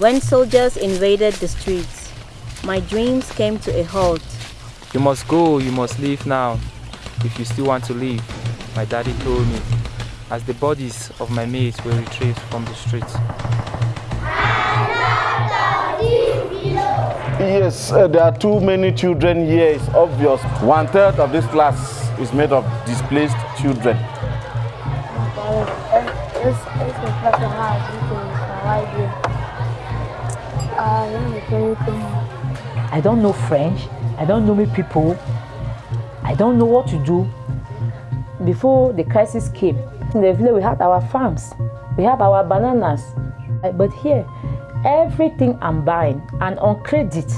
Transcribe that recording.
When soldiers invaded the streets, my dreams came to a halt. You must go, you must leave now, if you still want to live, my daddy told me, as the bodies of my mates were retrieved from the streets. Yes, uh, there are too many children here, it's obvious. One third of this class is made of displaced children. I don't know French. I don't know many people. I don't know what to do. Before the crisis came, in the village we had our farms, we have our bananas. But here, everything I'm buying and on credit.